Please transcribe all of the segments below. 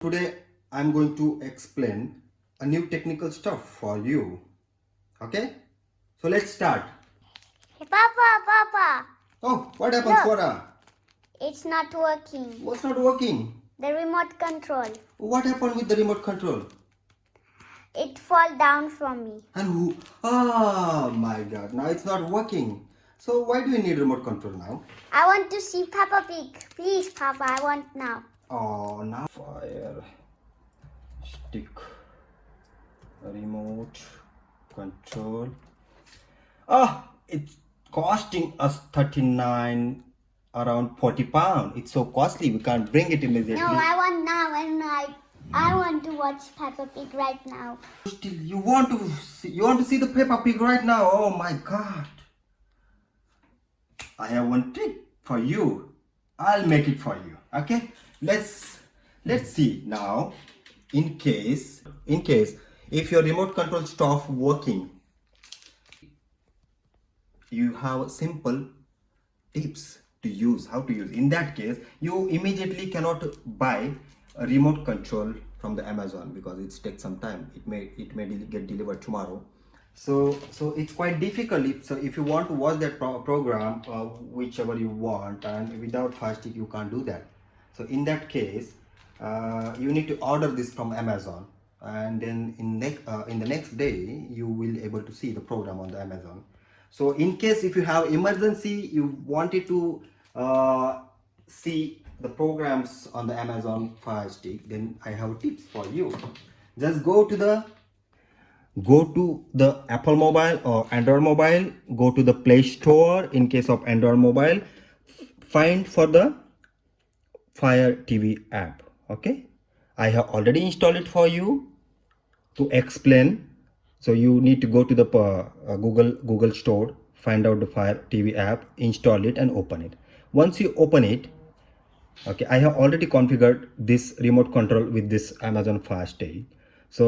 Today I'm going to explain a new technical stuff for you. Okay? So let's start. Hey, Papa, Papa, Oh, what happened, Look. Swara? it's not working. What's not working? The remote control. What happened with the remote control? It fall down from me. And who? Oh my god, now it's not working. So why do you need remote control now? I want to see Peppa Pig. Please, Papa, I want now. Oh, now fire stick remote control. Ah, it's costing us 39 around 40 pound. It's so costly, we can't bring it immediately. No, I want now, and I, I want to watch Peppa Pig right now. Still, you want to see, you want to see the Peppa Pig right now? Oh my god! I have one trick for you. I'll make it for you. Okay? Let's let's see now. In case in case if your remote control stop working, you have simple tips to use how to use. In that case you immediately cannot buy a remote control from the amazon because it takes some time. It may it may get delivered tomorrow. So so it's quite difficult if, so if you want to watch that pro- program uh, whichever you want and without stick you can't do that so in that case uh, you need to order this from amazon. And then in next uh, in the next day you will able to see the program on the amazon. So in case if you have emergency you wanted to uh, see the programs on the amazon fire stick then i have tips for you. Just go to the go to the apple mobile or android mobile. Go to the play store in case of android mobile. Find for the fire tv app okay? I have already installed it for you to explain. So you need to go to the uh, uh, google google store find out the fire tv app install it and open it. Once you open it okay i have already configured this remote control with this amazon fire stick so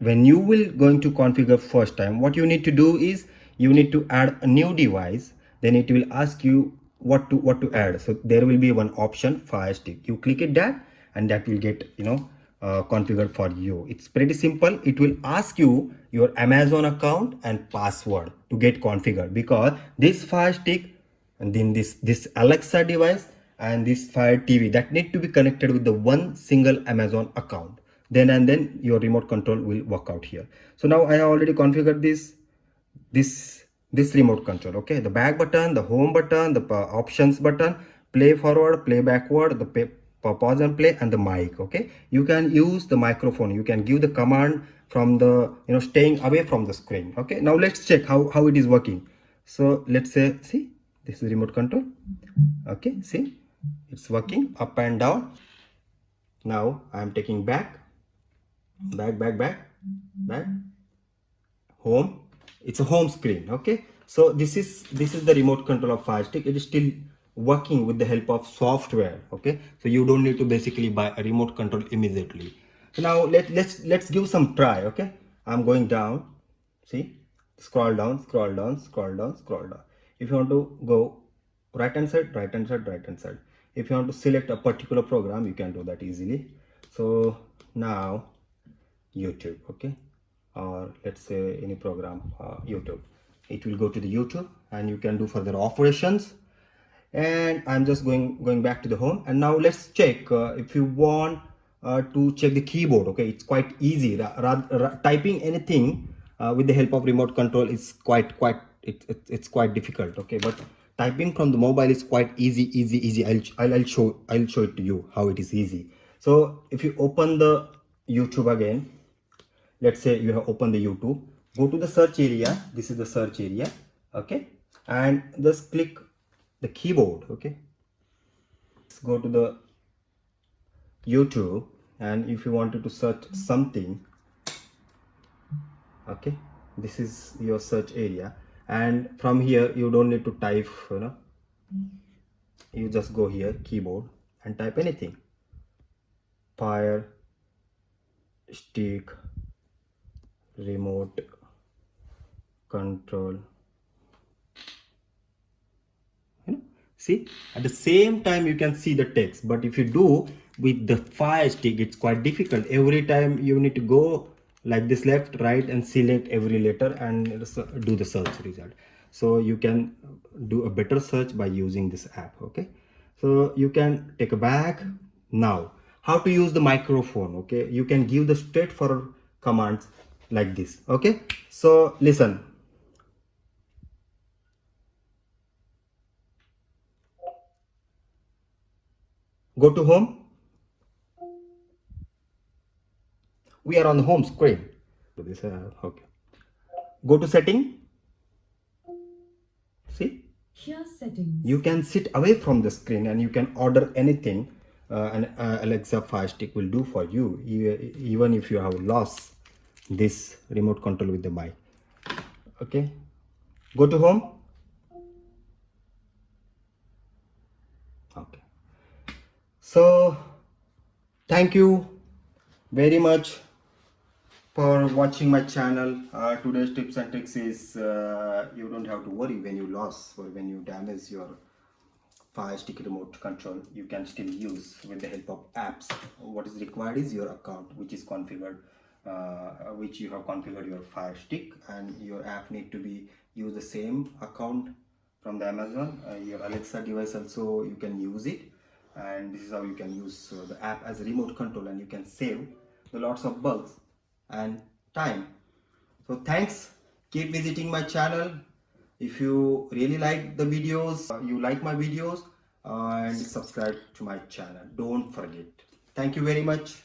when you will going to configure first time what you need to do is you need to add a new device. Then it will ask you what to what to add. So there will be one option fire stick. You click it that and that will get you know uh, configured for you. It's pretty simple. It will ask you your amazon account and password to get configured because this fire stick and then this this alexa device and this fire tv that need to be connected with the one single amazon account. Then and then your remote control will work out here. So now i have already configured this this this remote control okay? The back button the home button the options button play forward play backward the pa- pa- pause and play and the mic okay? You can use the microphone. You can give the command from the you know staying away from the screen okay? Now let's check how how it is working. So let's say see this is remote control okay? See it's working up and down. Now i am taking back back back back back. Home it's a home screen okay? So this is this is the remote control of fire stick. It is still working with the help of software okay? So you don't need to basically buy a remote control immediately. So now let, let's let's give some try okay? I'm going down. See? Scroll down scroll down scroll down scroll down. If you want to go right hand side right hand side right hand side. If you want to select a particular program you can do that easily. So now youtube okay or let's say any program uh, youtube. It will go to the youtube and you can do further operations. And i'm just going going back to the home. And now let's check uh, if you want uh, to check the keyboard okay? It's quite easy. Ra- ra- typing anything uh, with the help of remote control is quite quite it, it, it's quite difficult okay? But typing from the mobile is quite easy easy easy. I'll, I'll i'll show i'll show it to you how it is easy. So if you open the youtube again let's say you have opened the youtube. Go to the search area. This is the search area. Okay? And just click the keyboard. Okay? Let's go to the youtube. And if you wanted to search something okay? This is your search area. And from here you don't need to type you know. You just go here keyboard and type anything. Fire stick remote control. See at the same time you can see the text but if you do with the fire stick it's quite difficult. Every time you need to go like this left right and select every letter and do the search result. So you can do a better search by using this app okay? So you can take a back. Now how to use the microphone okay? You can give the straightforward commands like this. Okay? So listen. Go to home. We are on the home screen. This uh, okay. Go to setting. See? Share settings. you can sit away from the screen and you can order anything uh, and uh, alexa fire stick will do for you even if you have lost this remote control with the mic okay. Go to home. Okay. So thank you very much for watching my channel. Uh, today's tips and tricks is uh, you don't have to worry when you lost or when you damage your fire stick remote control you can still use with the help of apps. What is required is your account which is configured uh, which you have configured your fire stick and your app need to be use the same account from the amazon. Uh, your alexa device also you can use it. And this is how you can use uh, the app as a remote control and you can save the lots of bugs and time. So thanks. Keep visiting my channel. If you really like the videos uh, you like my videos and subscribe to my channel. Don't forget. Thank you very much